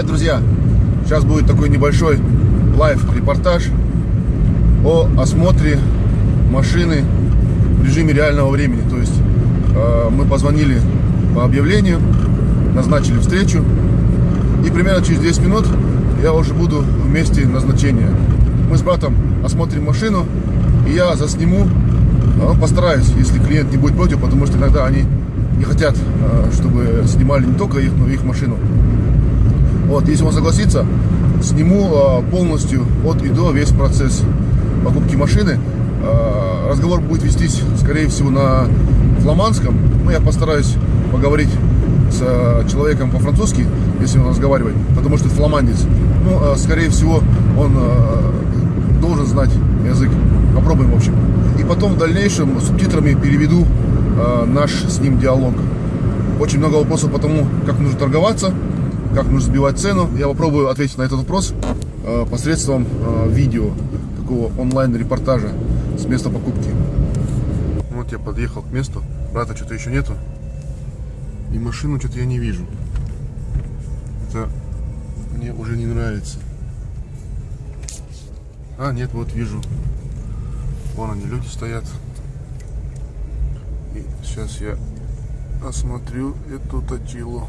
Привет, друзья! Сейчас будет такой небольшой лайв-репортаж о осмотре машины в режиме реального времени. То есть э, мы позвонили по объявлению, назначили встречу, и примерно через 10 минут я уже буду в месте назначения. Мы с братом осмотрим машину, и я засниму, э, постараюсь, если клиент не будет против, потому что иногда они не хотят, э, чтобы снимали не только их, но и их машину. Вот, если он согласится, сниму э, полностью от и до весь процесс покупки машины. Разговор будет вестись, скорее всего, на фламандском. Но я постараюсь поговорить с человеком по-французски, если он разговаривает, потому что фламандец. Ну, скорее всего, он должен знать язык. Попробуем, в общем. И потом в дальнейшем субтитрами переведу э, наш с ним диалог. Очень много вопросов по тому, как нужно торговаться, как нужно сбивать цену. Я попробую ответить на этот вопрос э, посредством э, видео, такого онлайн-репортажа с места покупки. Вот я подъехал к месту, брата что-то еще нету. И машину что-то я не вижу. Это мне уже не нравится. А, нет, вот вижу. Вон они, люди стоят. И сейчас я осмотрю эту точилу.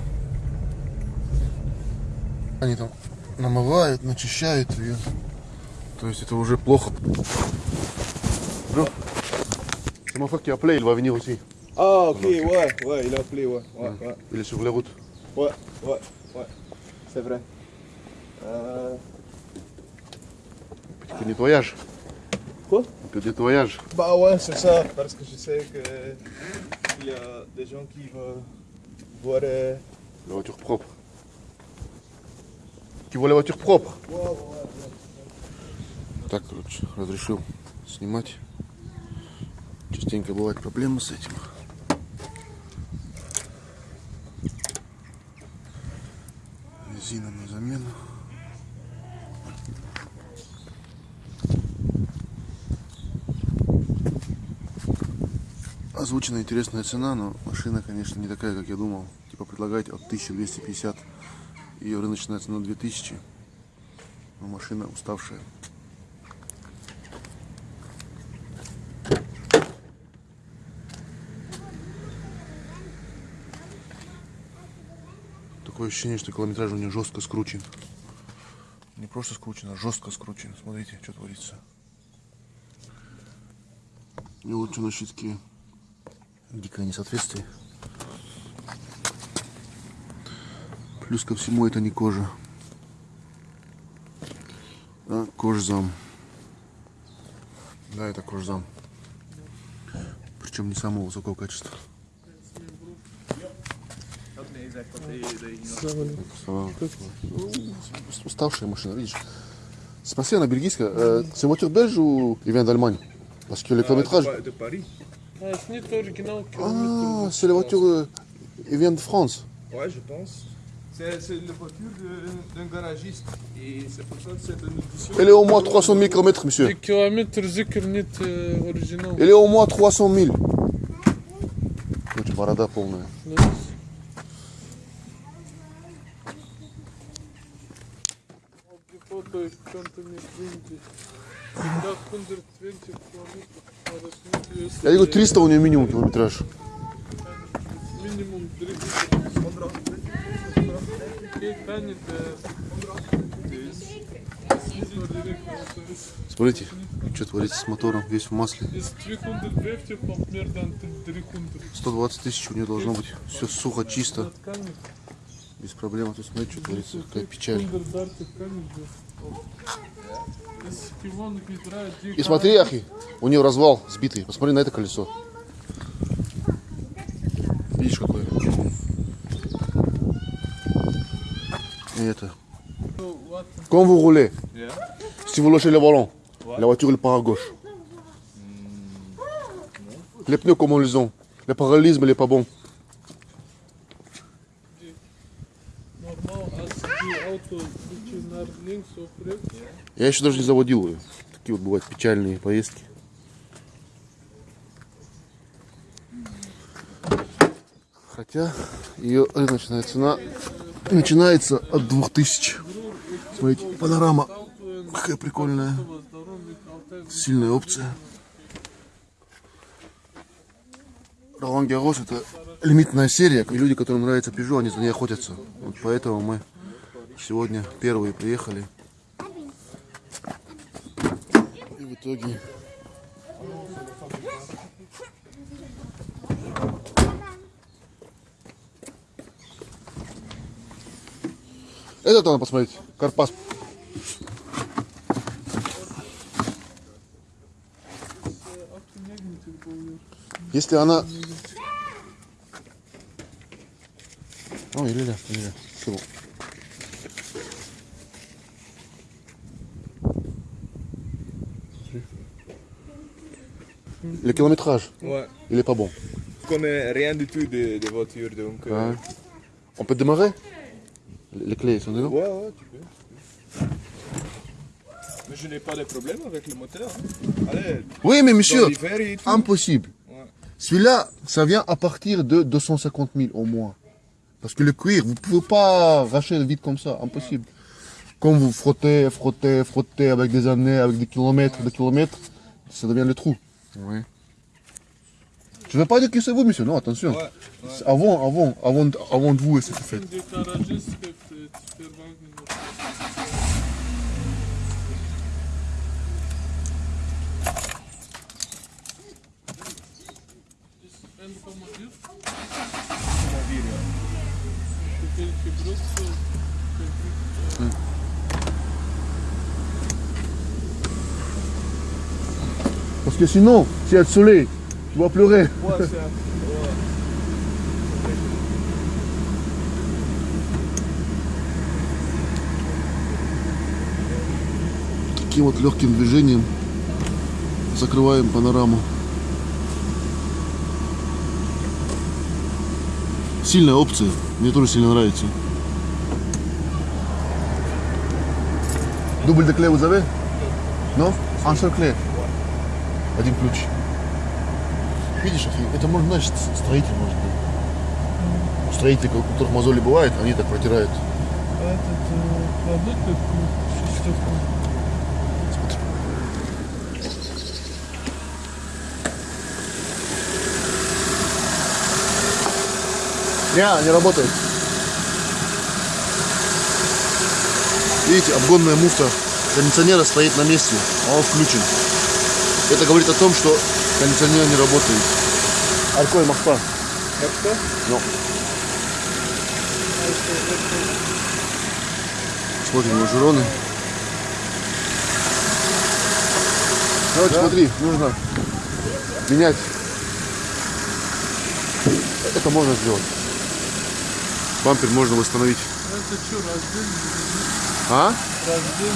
Они там намывают, начищают ее. То есть это уже плохо. Ну, c'est mon frère qui a appelé, il va venir aussi. Ah ok, ouais, ouais, il a appelé, ouais. ouais, ouais. Il est sur la route. Ouais, ouais, ouais, c'est vrai. Euh... Petit nettoyage. Quoi Petit nettoyage. Bah ouais, c'est ça, parce que je sais que il y a des gens qui veulent voir... euh, La voiture propre. Propre Ouais, ouais, ouais. Так, короче, разрешил снимать. Частенько бывают проблемы с этим. Резина на замену. Озвучена интересная цена, но машина, конечно, не такая, как я думал. Типа предлагать от 1250. Ее рыночная цена 2000. Но машина уставшая. Такое ощущение, что километраж у нее жестко скручен. Не просто скручен, а жестко скручен. Смотрите, что творится. И вот что на щитке. Дикое несоответствие. Плюс ко всему это не кожа. А кожзам. Да, это кожзам. Причем не самого высокого качества. Уставшая машина, видишь. Спроси на бельгийская. Euh, c'est voiture belge ou il vient d'Allemagne Parce que le kilométrage... De Paris Ah, Ah, c'est la voiture... euh, il vient de France. Ouais, je pense. C'est une voiture d'un garagiste. Et c'est pour ça que c'est une édition. Elle est au moins 300 000 km, monsieur. Elle est au moins 300 000. Смотрите, что творится с мотором, весь в масле. Из 250 помп mer dan 300. 120 тысяч у нее должно быть. Все сухо, чисто, без проблем. А тут смотрите, что творится, какая печаль. И смотри, Ахи, у нее развал сбитый. Посмотри на это колесо. Видишь, какое? И это. Vous roulez, Yeah. si vous lâchez le volant, la voiture elle part à gauche. Les pneus comment ils ont Le parallélisme il est pas bon. Я еще даже не заводил ее. Такие вот бывают печальные поездки. Хотя ее рыночная цена начинается от 2000. Смотрите, панорама. Какая прикольная. Сильная опция. Ролан Гарос это лимитная серия, и люди, которым нравится Peugeot, они за ней охотятся. Вот поэтому мы сегодня первые приехали. И в итоге... Этот надо посмотреть. Карпас. Если она... Ой, il est là, il est là. C'est bon. Le kilométrage, Ouais. il est pas bon. Je connais rien du tout des, des voitures donc. euh, Ouais. On peut démarrer Les clés sont dedans ouais, ouais, tu peux. tu peux. Mais je n'ai pas de problème avec le moteur. hein. Allez, Oui, mais dans monsieur, l'hiver et tout. impossible. Celui-là, ça vient à partir de 250 000 au moins. Parce que le cuir, vous pouvez pas racher le vide comme ça, impossible. Comme vous frottez, frottez, frottez avec des années, avec des kilomètres, des kilomètres, ça devient le trou. Oui. Je ne veux pas dire que c'est vous, monsieur, non, attention. Ouais, C'est Avant, avant, avant, de- avant de vous, c'était fait. Parce que sinon, si elle soleil, tu vas pleurer. Ouais. Таким вот легким движением закрываем панораму. Сильная опция, мне тоже сильно нравится. Дубль де кле vous avez Non Un seul. Один ключ. Видишь, это может, значит, строитель может быть. Строители, у которых мозоли бывает, они так протирают. Этот продукт, шестерка. Не, не работает. Видите, обгонная муфта кондиционера стоит на месте, а он включен. Это говорит о том, что кондиционер не работает. Алькой Махпа. Hop, Ну. Смотрим лонжероны. Давайте смотри, нужно менять. Это можно сделать. Бампер можно восстановить. Это что, раздельно? А? Раздельно.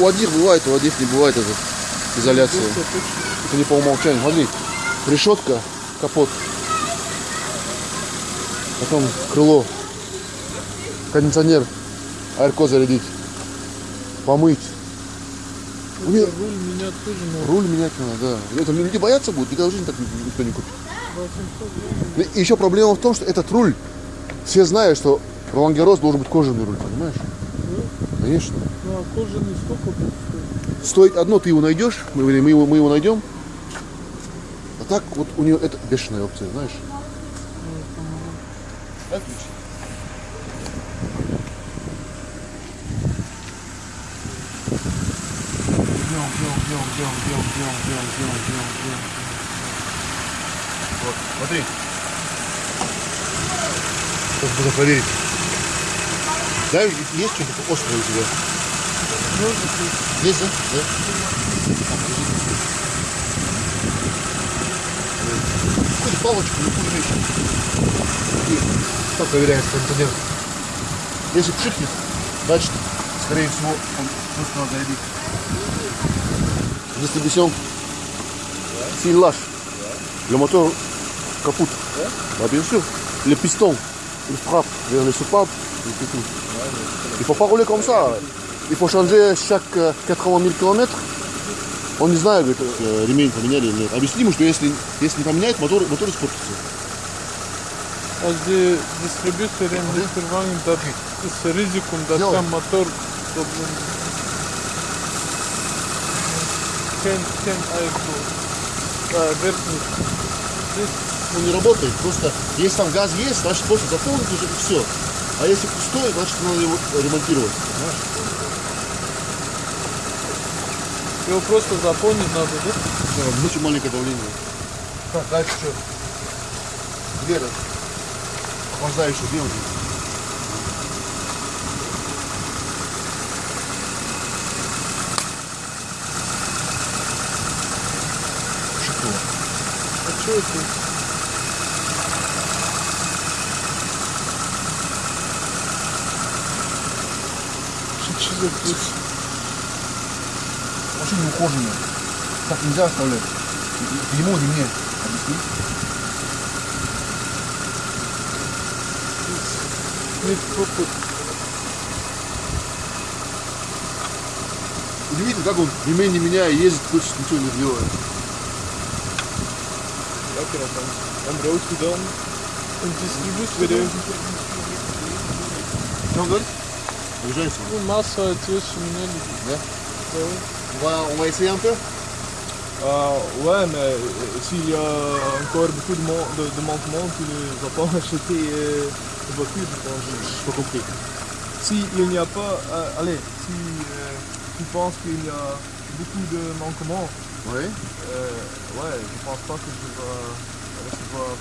У одних бывает, у одних не бывает эта изоляция. Это не по умолчанию. Смотри, решетка, капот. Потом крыло, кондиционер, аэрко зарядить, помыть. Меня Руль менять тоже надо. руль менять надо, да. Это люди боятся будут, никогда в жизни так никто не купит. И еще проблема в том, что этот руль, все знают, что Ролан Гарос должен быть кожаный руль, понимаешь? Конечно. Ну а кожаный сколько будет стоить? Стоит одно, ты его найдешь, мы, мы, его, мы его найдем. А так вот у нее это бешеная опция, знаешь? Дай ключ. Вот, смотри. Сейчас буду проверить. Да, есть что-то острое у тебя? Есть, да? Какую-то палочку, любую вещь. И что проверяет кондиционер? Если пшикнет, значит, скорее всего, он просто надо зарядить. Distribution. S'il lâche, le moteur kaput. Bah, bien sûr. Le piston, il frappe vers le soupape et c'est tout. Il faut pas rouler comme ça. Il faut changer chaque euh, 80 000 километров. Он не знает, говорит, э, ремень поменяли или нет. Объясни ему, что если, если не поменяет, мотор, мотор испортится. Als die distributoren niet vervangen, dat is een risico dat Ja. kan motor problem. Он не работает, просто если там газ есть, значит просто заполнить уже и все. А если пустой, значит надо его ремонтировать. Понимаешь? его просто заполнить надо, да? Да, очень маленькое давление. Так, дальше что? Где это? Охлаждающий. А что это? Машина ухоженная. Так нельзя оставлять. Ему или мне? Объясни. Удивительно, как он ремень не меняя ездит, хоть ничего не делает. Lekker dat dan. En brood gedaan. Een distributor, Что Mars, euh, tu es cheminée. Ouais. ouais. On, va, on va essayer un peu? Euh, ouais, mais euh, s'il y a encore beaucoup de, manquements, tu ne vas pas acheter euh, une voiture, je ne pense. pas compris. S'il n'y a pas. allez, si tu penses qu'il y a beaucoup de manquements. Ouais. ouais, je pense pas que je vais recevoir.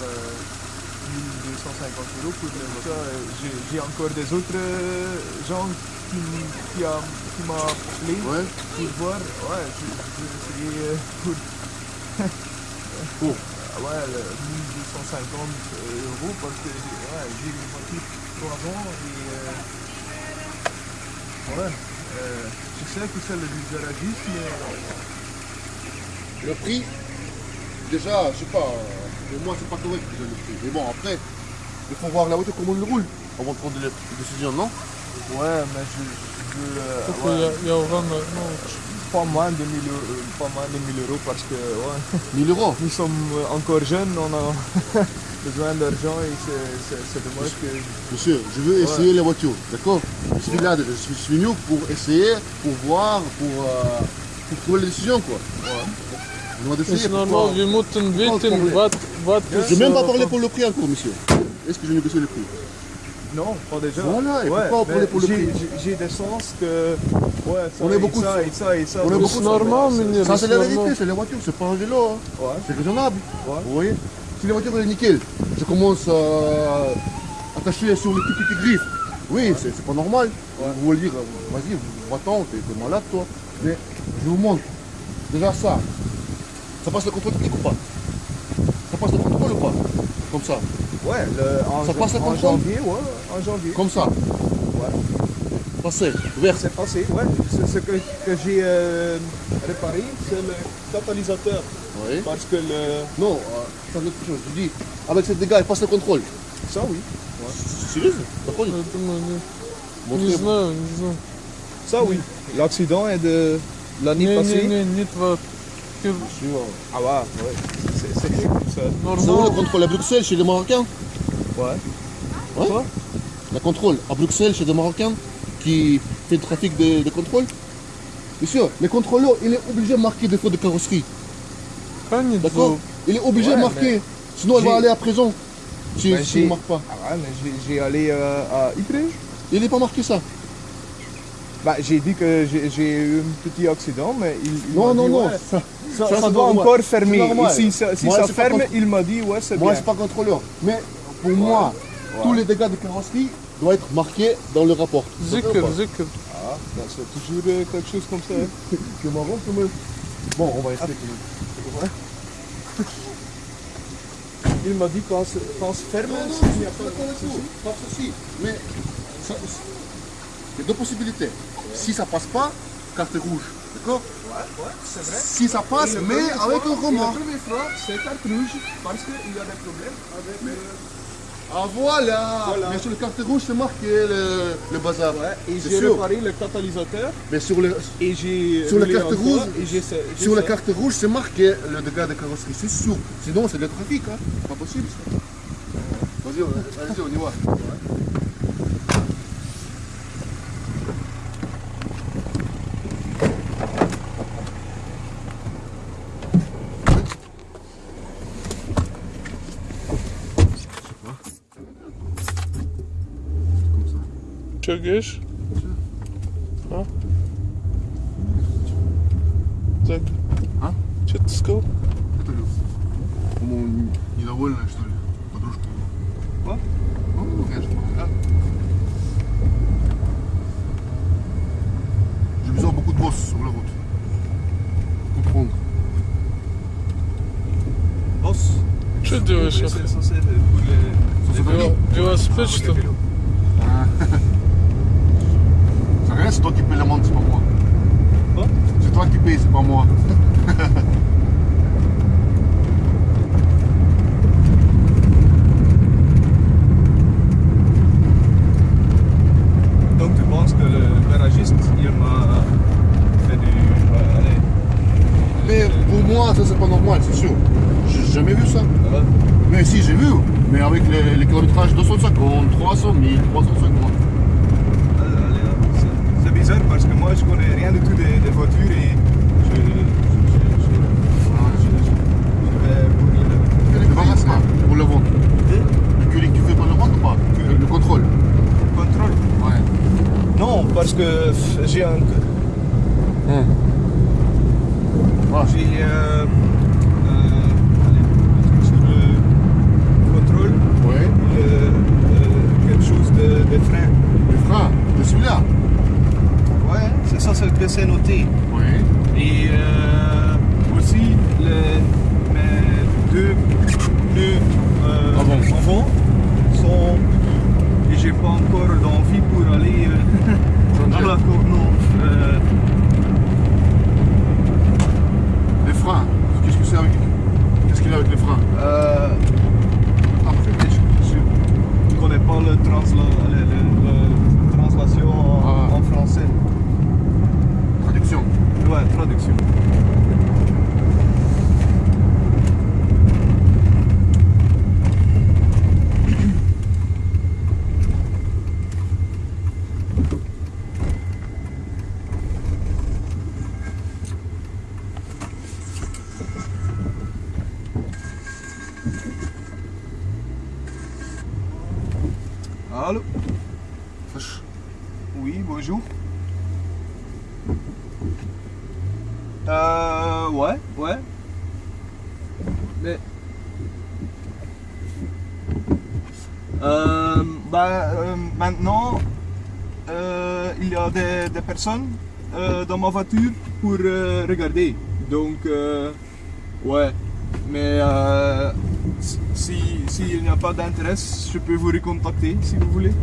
1250 euros pour le euh, j'ai- encore des autres euh, gens qui, qui, a- qui m'a appelé Ouais. pour voir. Ouais, je, je vais essayer euh, pour. Pour Ah Ouais, le 1250 euros parce que j'ai ouais, j'ai une voiture 3 ans et. euh, ouais, euh, je sais que c'est le garagiste, mais. Le prix, déjà, je sais pas, euh, pour moi, c'est pas correct que le prix. Mais bon, après, il faut voir la voiture comment elle roule avant de prendre des décisions, non? Ouais, mais je. je, euh. Il y a, il non, pas moins de 1000 euros, pas moins de 1000 euros parce que. 1000 euros? Nous sommes euh, encore jeunes, on a besoin d'argent et c'est dommage que. Monsieur, je veux essayer la voiture, d'accord? Je suis là, je suis, venu pour essayer, pour voir, pour, euh, pour trouver les décisions, quoi. Ouais pourquoi- wir Je ist, n'ai même pas parlé pour le prix encore, monsieur. Est-ce que je négocie le prix? Non, pas déjà. Voilà, et ouais, pourquoi on mais prenait pour le j'ai- prix? j'ai- des sens que. Ouais, ça, On est et beaucoup ça, et ça, et ça. on est donc beaucoup C'est ça, normal, mais Ça, c'est la vérité, c'est la voiture, c'est pas un vélo. hein. Ouais. C'est raisonnable. Ouais. Vous voyez? Si la voiture est nickel, je commence à attacher sur les petites, petites griffes. Oui, c'est c'est pas normal. Vous voulez dire, vas-y, va-t'en, t'es t'es malade toi. Mais je vous montre. Déjà ça, ça passe le contrôle technique ou pas? Ça passe le contrôle ou pas? Comme ça Ouais, le, ça passe le contrôle? en janvier, ouais, en janvier. Comme ça Ouais. Passé, ouvert. C'est passé, ouais. Ce, que, j'ai euh, réparé, c'est le catalyseur. Oui. Parce que le... Non, euh, autre chose. Je dis, avec ces dégât, il passe le contrôle. Ça, oui. Ouais. Sérieux Ça, oui. L'accident est de l'année passée. Bien. Ah ouais, ouais. C'est comme ça. Normalement, la contrôle? À Bruxelles chez les Marocains? Ouais. Ouais Quoi? La contrôle à Bruxelles chez les Marocains qui fait le trafic de, de contrôle Bien sûr, le contrôleur, il est obligé de marquer des fautes de carrosserie. D'accord? Il est obligé de marquer, sinon il va aller à prison si, ben, ne marque pas. Ah ouais, mais j'ai allé euh, à Ypres. Il n'est pas marqué ça bah, j'ai dit que j'ai eu un petit accident, mais il, il Non, non, non. Ça, ça, doit encore fermer. si ça, ferme, il m'a dit, ouais, c'est bien. Moi, c'est pas contrôleur. Mais pour moi, tous les dégâts de carrosserie doivent être marqués dans le rapport. Zucker, Zucker. Ah, bah, c'est toujours euh, quelque chose comme ça. Hein. marrant, quand. Bon, on va essayer. Il m'a dit quand, se ferme. Non, pas. Pas. Mais. Il y a deux possibilités. Si ça passe pas, carte rouge. D'accord Ouais, ouais, c'est vrai. Si ça passe, mais avec un remords. La première fois, c'est carte rouge parce qu'il y a des problèmes avec. Mais... Euh, ah voilà, voilà. Mais sur le carte rouge, c'est marqué le, le bazar. Ouais, et j'ai réparé le catalyseur. Mais sur le et j'ai sur la carte rouge, et j ai, j ai sur ça. la carte rouge, c'est marqué le dégât de carrosserie, c'est sûr. Sinon, c'est de trafic, hein. Pas possible. Ça. Vas-y, vas-y, on y va. Ouais. А? Mais avec les, les kilométrages 250, 300 000, 350. allez, allez, c'est- c'est bizarre parce que moi je connais rien du tout des, des voitures et je, je, je, je, je- je vais pas pour le vendre. Le curling, tu fais pas le vendre ou pas Le, le contrôle. contrôle. Ouais. Non, parce que j'ai un... Ah, J'ai euh, euh, pensei. Oui. Euh, dans ma voiture pour euh, regarder. Donc, euh, ouais. Mais euh, si s'il n'y a pas d'intérêt, je peux vous recontacter si vous voulez.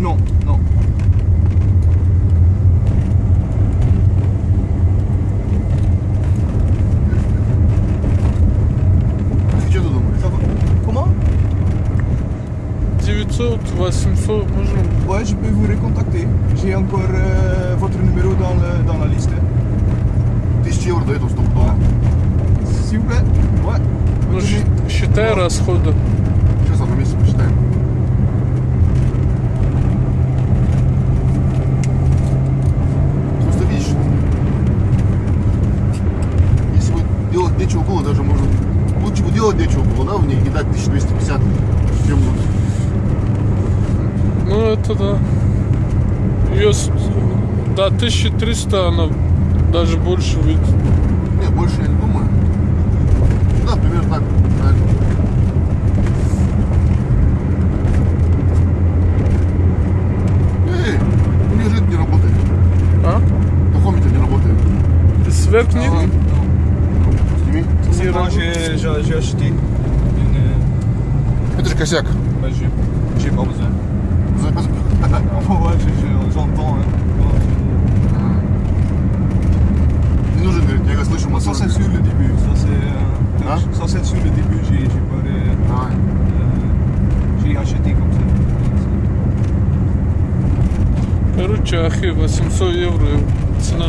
Non, non. 900, 800, можем. Ouais, je peux vous recontacter. J'ai encore euh, votre numéro dans, le, dans la liste. Тысяча евро до этого стопудово. S'il vous plaît Ouais. Ну, считай расходы. Сейчас одно месяц посчитаем. Просто видишь, если бы делать нечего было, даже можно... Лучше бы делать нечего было, да, в ней и дать 1250, чем вот Ну, это да. Ее, с- да, 1300 она даже больше выйдет. Не, больше я не думаю. Да, примерно так. правильно. Эй, у меня же это не работает. А? Non. Сними. Une, euh, Это же косяк. bah, j'ai j'ai Ouais, j'entends. Il nous générique, я слышу Ça c'est sur le début, ça c'est. Hein? Ça c'est sur le début, j'ai j'ai pas. Ah ouais. J'ai acheté comme ça. Короче, ахи, 800 евро цена.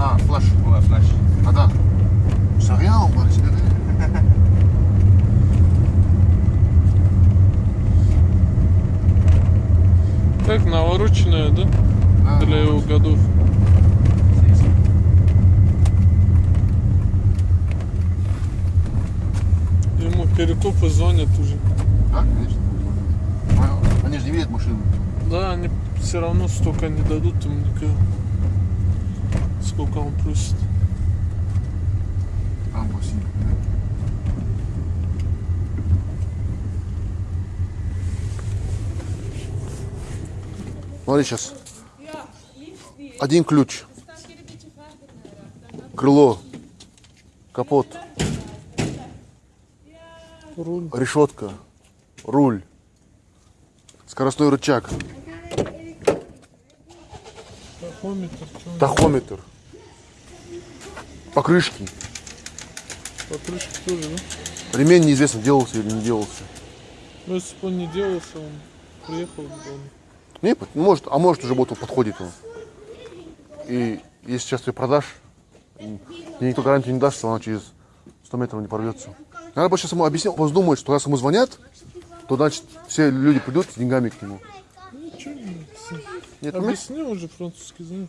А, флаш. Была флаш. А, да. Soriano, parece, Так, навороченная, да? да Для его годов. Ему перекопы звонят уже. Да, конечно. Они же не видят машину. Да, они все равно столько не дадут ему никак. Сколько он просит. А, Босси. Смотри сейчас. Один ключ. Крыло. Капот. Руль. Решетка. Руль. Скоростной рычаг. Тахометр. Тахометр. Покрышки. Покрышки тоже, да? Ремень неизвестно, делался или не делался. Ну, если бы он не делался, он приехал он. Не, может, а может уже он подходит он. И если сейчас ты продашь, тебе никто гарантию не даст, что она через 100 метров не порвется. Надо бы сейчас ему объяснить, он думает, что раз ему звонят, то значит все люди придут с деньгами к нему. Нет, mais Объясни уже французский знаю.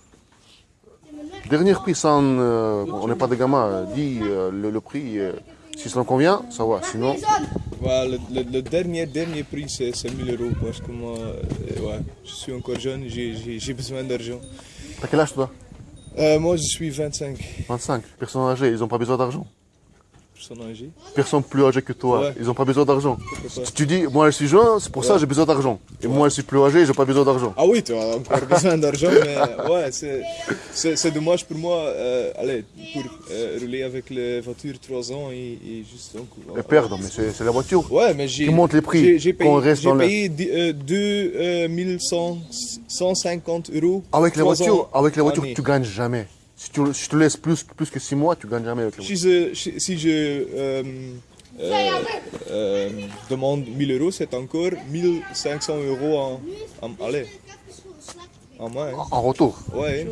Dernier prix sans, euh, on n'est pas de gamin, dit euh, le, le prix, euh, si ça me convient, ça va, sinon, le, le- le dernier, dernier prix, c'est c'est 1000 euros parce que moi, euh, ouais, je suis encore jeune, j'ai- besoin d'argent. t'as quel âge toi? Euh, moi, je suis 25 25. Personnes âgées, ils n'ont pas besoin d'argent? Personnes âgées. Personnes plus âgées que toi, Ouais. ils n'ont pas besoin d'argent. Si tu dis, moi je suis jeune, c'est pour ça que j'ai besoin d'argent. Et moi je suis plus âgé, j'ai pas besoin d'argent. Ah oui, tu as encore besoin d'argent, mais ouais, c'est- dommage pour moi, euh, allez, pour euh, rouler avec la voiture 3 ans et, et juste donc. Et perdre, mais c'est la voiture. Ouais, mais j'ai. Qui monte les prix, J'ai payé, reste dans payé euh, 2150 euros. Avec la trois voiture, ans avec la voiture, année. tu gagnes jamais. Si tu, si tu laisses plus, plus que 6 mois, tu gagnes jamais avec voiture. Si je, si- si je euh, euh, euh, demande 1000 euros, c'est encore 1500 euros en, en, allez, en hein. En retour. Ouais.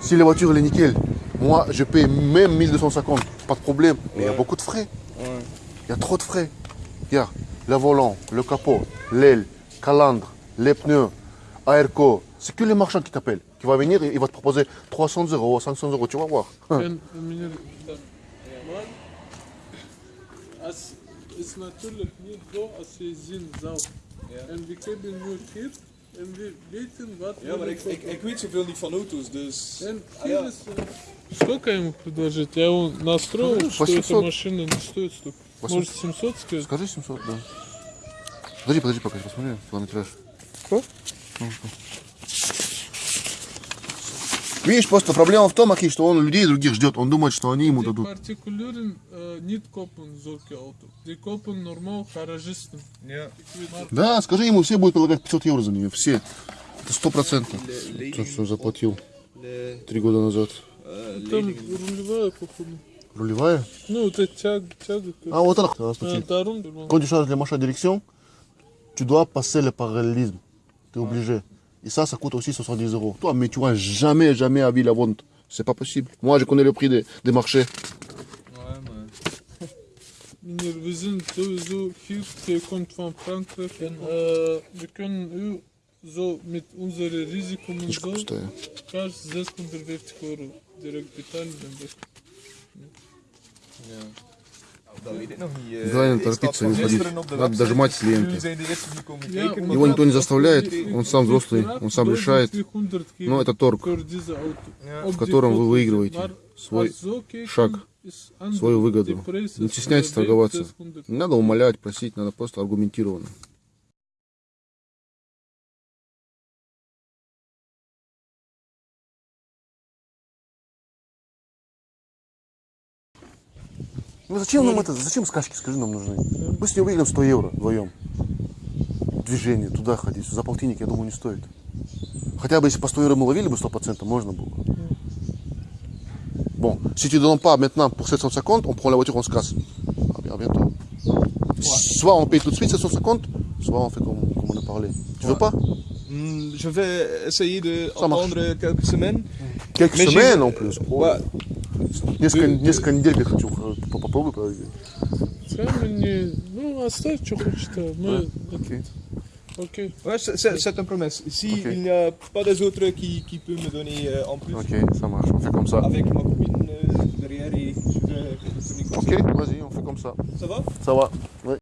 Si la voiture elle est nickel, moi je paye même 1250, pas de problème. Mais il y a beaucoup de frais. ouais. Il y a trop de frais. Regarde, le volant, le capot, l'aile, calandre, les pneus, airco. C'est que les marchands qui t'appellent. Qui va venir il va te proposer 300 euros, 500 euros, tu vas voir. Ben meneer maar als is natuurlijk niet zo als je zien zou. En we hebben nu hier en we weten wat Ja, maar ik, ik, ik weet zoveel niet van auto's, dus. En Ah, hier ja. is, э, Сколько ему предложить? Я его настроил, Ну, что 800. эта машина не стоит столько. 800. Может 700 сказать? Скажи 700, да. Подожди, подожди, пока я посмотрю километраж. Что? Видишь, просто проблема в том, Аки, что он людей других ждет. Он думает, что они ему дадут. Ja. Да, скажи ему, все будут предлагать 500 евро за нее. Все. Это сто процентов. То, что заплатил три года назад. uh, Там рулевая, походу. Рулевая? Ну, вот эта тяга, тяга. А вот она, она А, стучит. Дарун, Quand tu changes les marches à Et ça, ça coûte aussi 70 euros. Toi, mais tu vois jamais, jamais à vie la vente. C'est pas possible. Moi, je connais le prix des, des marchés. Meneer, we zijn sowieso hier. Jij komt van Frankrijk en uh, we kunnen u zo met onze risico en zo kaars 650 euro direct Главное торопиться и уходить. Надо дожимать с ленты. Его никто не заставляет, он сам взрослый, он сам решает. Но это торг, в котором вы выигрываете свой шаг, свою выгоду. Не стесняйтесь торговаться. 600. Не надо умолять, просить, надо просто аргументированно. Ну зачем нам это, зачем скачки, скажи, нам нужны? Мы с ней выиграем 100 евро вдвоем. Движение, туда ходить, за полтинник, я думаю, не стоит. Хотя бы если по 100 евро мы ловили бы 100%, можно было. Bon, si tu ne donnes pas maintenant pour 750, on prend la voiture, on se casse. À bien- à bientôt. Soit on paye tout de suite 750, soit on fait comme, comme on a parlé. Tu veux pas Hmm, Je vais essayer de attendre quelques semaines. Quelques semaines en plus. Ты- ты- несколько недель я хочу э, по- попробуй подожди. Скажи мне, ну оставь, что хочешь, а мы Окей. Ok. Ouais, c'est- c'est c'est une promesse. Si Ok. il n'y a pas des autres qui, qui peuvent me donner euh, en plus, Ok, ça marche, on fait comme ça. avec ma copine euh, derrière et je vais te donner comme Ok, ça. vas-y, on fait comme ça. Ça va Ça va Ouais.